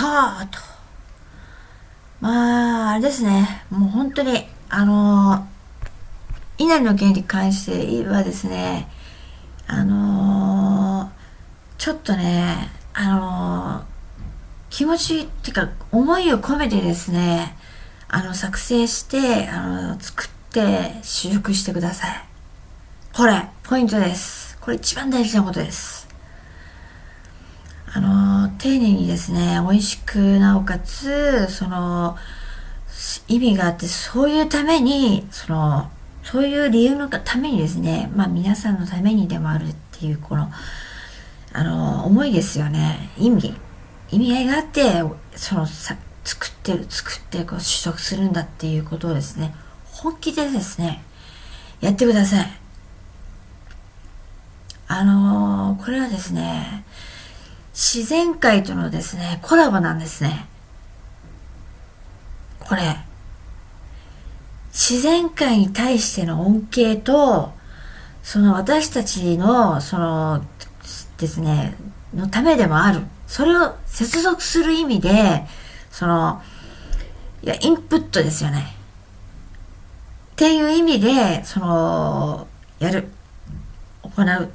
タート。まあ、あれですね。もう本当に、あのー、稲荷の件に関してはですね、あのー、ちょっとね、あのー、気持ちっていうか、思いを込めてですね、あの、作成して、あの、作って修復してください。これ、ポイントです。これ一番大事なことです。丁寧にですね、美味しく、なおかつ、その、意味があって、そういうために、その、そういう理由のためにですね、まあ皆さんのためにでもあるっていう、この、あの、思いですよね。意味。意味合いがあって、その、さ、作ってる、作ってこう取得するんだっていうことをですね、本気でですね、やってください。あのー、これはですね、自然界とのですね、コラボなんですね。これ。自然界に対しての恩恵と、その私たちの、その、ですね、のためでもある。それを接続する意味で、その、いや、インプットですよね。っていう意味で、その、やる、行うっ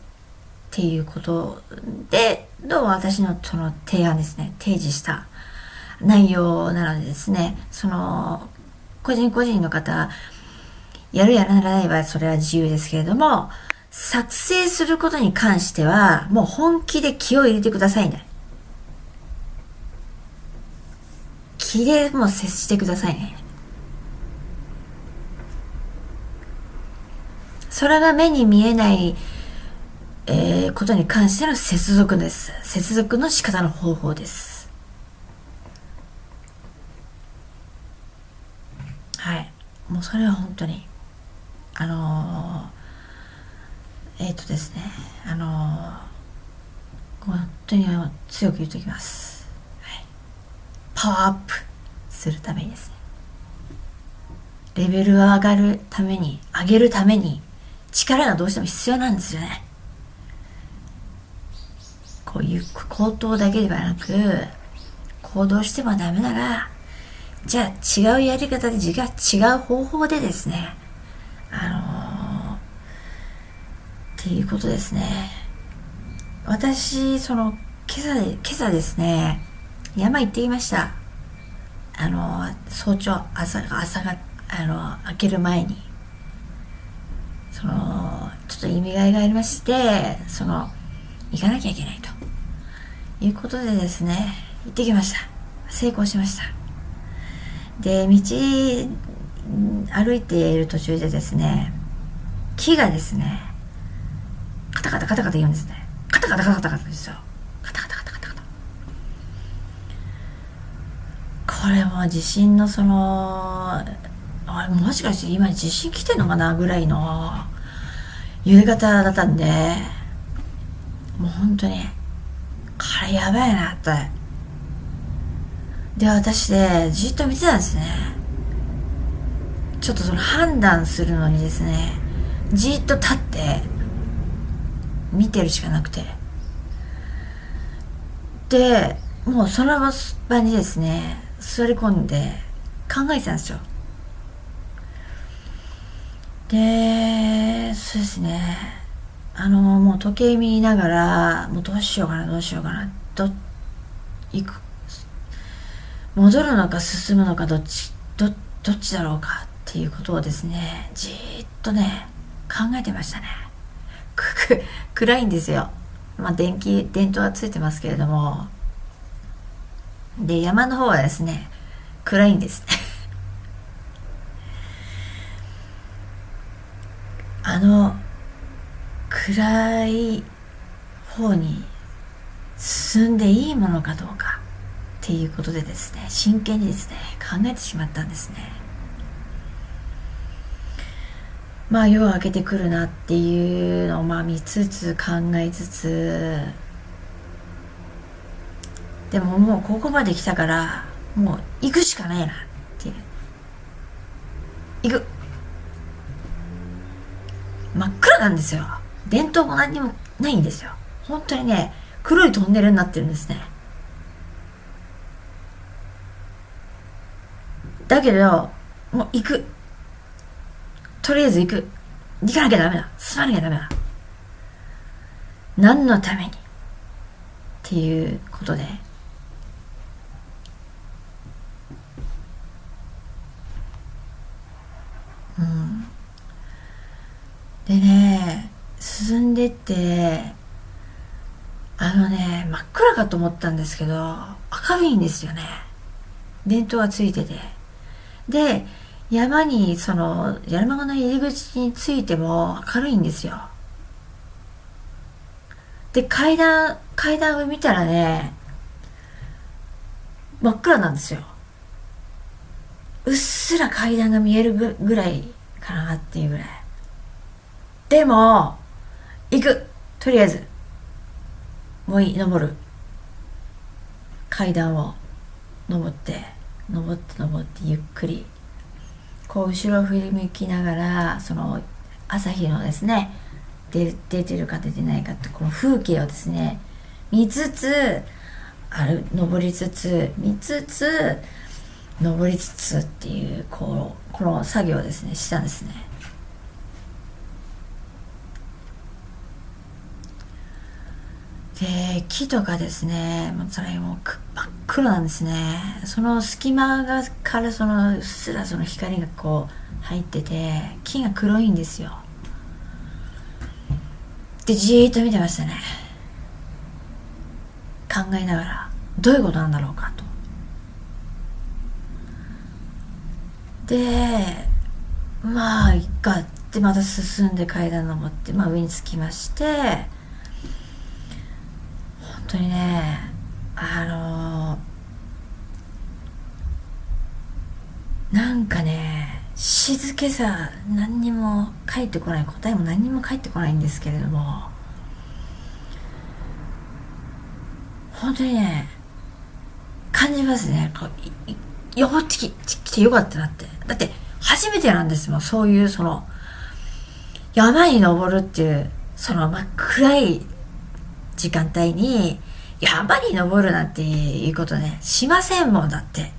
ていうことで、の私のその提案ですね、提示した内容なのでですね、その、個人個人の方、やるやらないはそれは自由ですけれども、作成することに関しては、もう本気で気を入れてくださいね。気でもう接してくださいね。それが目に見えない、えー、ことに関しての接続です。接続の仕方の方法です。はい。もうそれは本当に、あのー、えっ、ー、とですね、あのー、本当に強く言っておきます。はいパワーアップするためにですねレベルが上がるために上げるために力がどうしても必要なんですよねこういう口頭だけではなく行動してもダメならじゃあ違うやり方で違う方法でですねあのー、っていうことですね。私その今朝で今朝ですね山行ってきました。あの早朝朝朝があの開ける前に。そのちょっと意味合いがありましてその行かなきゃいけないと。いうことでですね行ってきました。成功しました。で道歩いている途中でですね木がですねカタカタカタカタ言うんですね。カタカタカタカタカタですよ。これも地震のそのあれもしかして今地震来てんのかなぐらいの揺れ方だったんでもう本当にこれやばいなって。で私でじっと見てたんですね。ちょっとその判断するのにですねじっと立って見てるしかなくて。でもうその場にですね座り込んで考えてたんですよ。でそうですね。あのもう時計見ながらもうどうしようかなどうしようかなど行く戻るのか進むのかどっちどどっちだろうかっていうことをですね。じーっとね考えてましたね。くく暗いんですよ。まあ電気電灯はついてますけれども。で、山の方はですね、暗いんです。あの、暗い方に進んでいいものかどうかっていうことでですね、真剣にですね、考えてしまったんですね。まあ夜明けてくるなっていうのをまあ見つつ考えつつでももうここまで来たからもう行くしかないなっていう。行く。真っ暗なんですよ。電灯も何にもないんですよ。本当にね黒いトンネルになってるんですね。だけどもう行く。とりあえず行く。行かなきゃダメだ。進まなきゃダメだ。何のために？っていうことで。うん。でね進んでってあのね真っ暗かと思ったんですけど明るいんですよね。電灯がついてて。で山にその山の入り口についても明るいんですよ。で階段階段を見たらね真っ暗なんですよ。うっすら階段が見えるぐらいかなっていうぐらい。でも行く。とりあえず。もういい登る。階段を登って登って登ってゆっくり。こう後ろ振り向きながらその朝日のですね出出てるか出てないかってこの風景をですね見つつある登りつつ見つつ登りつつっていうこうこの作業をですねしたんですね。で木とかですねもうそれもう真っ黒なんですね。その隙間がからそのうっすらその光がこう入ってて木が黒いんですよ。でじーっと見てましたね。考えながらどういうことなんだろうかと。でまあいっかってまた進んで階段登って、まあ、上に着きまして当にねあのなんかね静けさ何にも返ってこない答えも何にも返ってこないんですけれども本当にね感じますね。こうよってき来てよかったなって。だって初めてなんですもん。そういうその山に登るっていうその真っ暗い時間帯に山に登るなんていうことねしませんもんだって。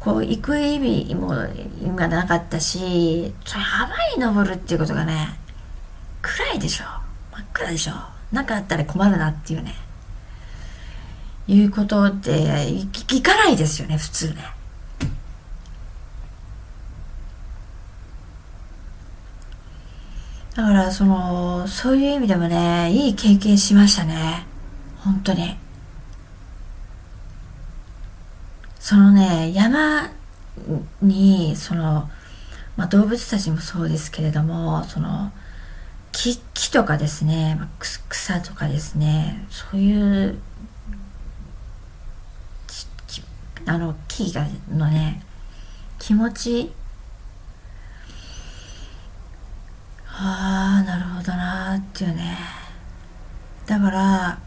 こう行く意味も今なかったし山に登るっていうことがね暗いでしょ。真っ暗でしょ。何かあったら困るなっていうね。いうことって行かないですよね普通ね。だからそのそういう意味でもねいい経験しましたね。本当に。そのね山にその、まあ、動物たちもそうですけれどもその木木とかですね、まあ、草とかですねそういうあの木がのね気持ちああなるほどなーっていうね。だから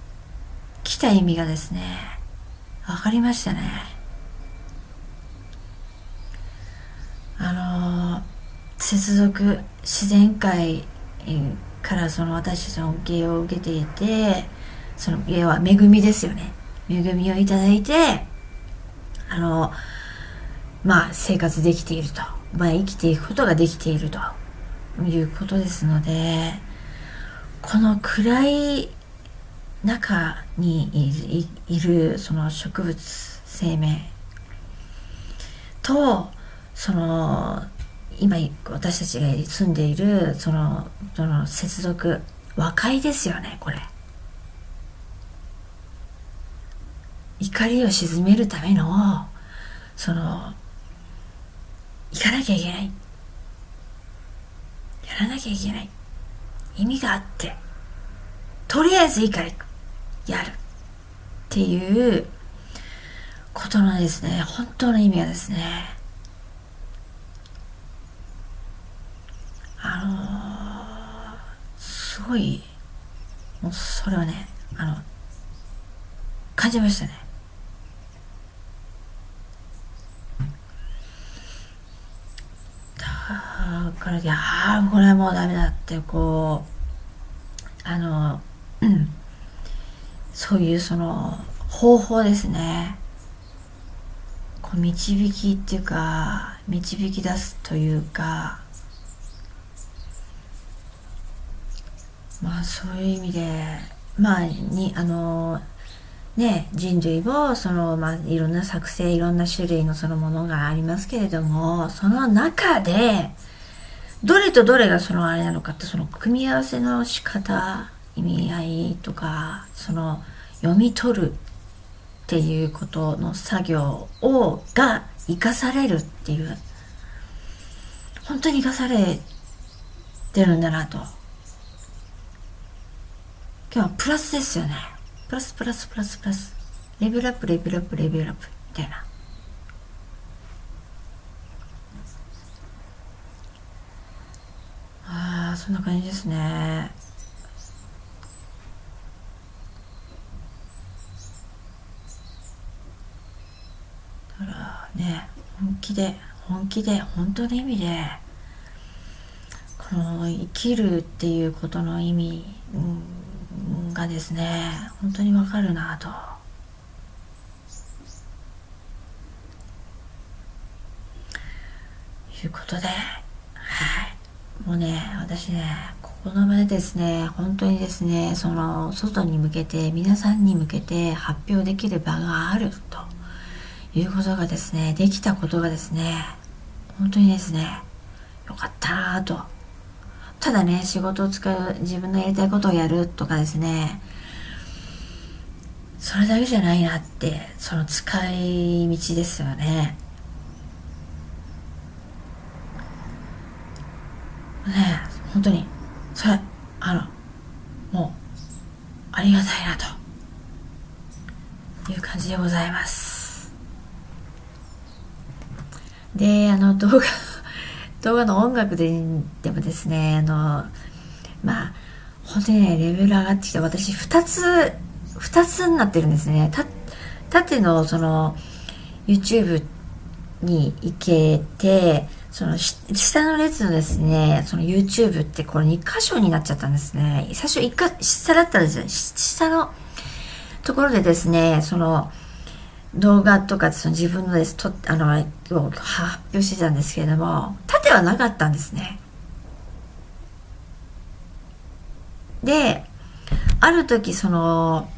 来た意味がですね分かりましたね。あの、接続自然界からその私たちの恩恵を受けていてその家は恵みですよね。恵みをいただいてあのまあ生活できていると、まあ、生きていくことができていると。いうことですのでこの暗い中にいるその植物生命とその今私たちが住んでいるそのその接続和解ですよねこれ。怒りを鎮めるためのその行かなきゃいけない。やらなきゃいけない。意味があって。とりあえずいいからやる。っていうことのですね。本当の意味がですね。あのー、すごいもうそれはねあの感じましたね。からいやあこれはもうダメだってこうあの、うん、そういうその方法ですね。こう導きっていうか導き出すというか。まあそういう意味でまあにあのね人類もそのまあいろんな作成いろんな種類のそのものがありますけれどもその中でどれとどれがそのあれなのかってその組み合わせの仕方意味合いとかその読み取るっていうことの作業をが生かされるっていう本当に生かされてるんだなと。今日はプラスですよね。プラスプラスプラスプラス。レベルアップレベルアップレベルアップみたいなああそんな感じですねだからね本気で本気で本当の意味でこの生きるっていうことの意味、がですね本当にわかるなと。いうことで、もうね、私ね、ここの場でですね、本当にですね、その、外に向けて、皆さんに向けて発表できる場があるということがですね、できたことがですね、本当にですね、よかったなとただね、仕事を使う、自分のやりたいことをやるとかですね、それだけじゃないなって、その使い道ですよね。ね本当に、それ、あの、もう、ありがたいなという感じでございます。で、あの動画 動画の音楽ででもですね、あの、まあ、本当にね、レベル上がってきた。私、二つ、二つになってるんですね。た、縦の、その、YouTube に行けて、その下の列のですね、その YouTube ってこれ2箇所になっちゃったんですね。最初1か、下だったんですよ。下のところでですね、その、動画とかその自分のですとあの発表してたんですけれども縦はなかったんですねである時その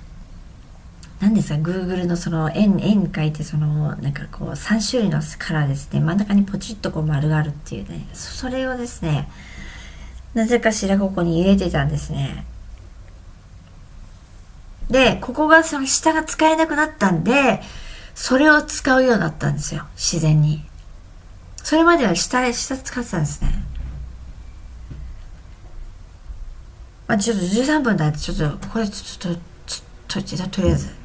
何ですか Google のその円円書いてそのなんかこう3種類のカラーですね真ん中にポチッとこう丸があるっていうねそれをですねなぜかしらここに入れてたんですねでここがその下が使えなくなったんでそれを使うようになったんですよ。自然に。それまでは下下使ってたんですね。まあちょっと13分だってちょっと、これちょっと、ちょっと、とりあえず。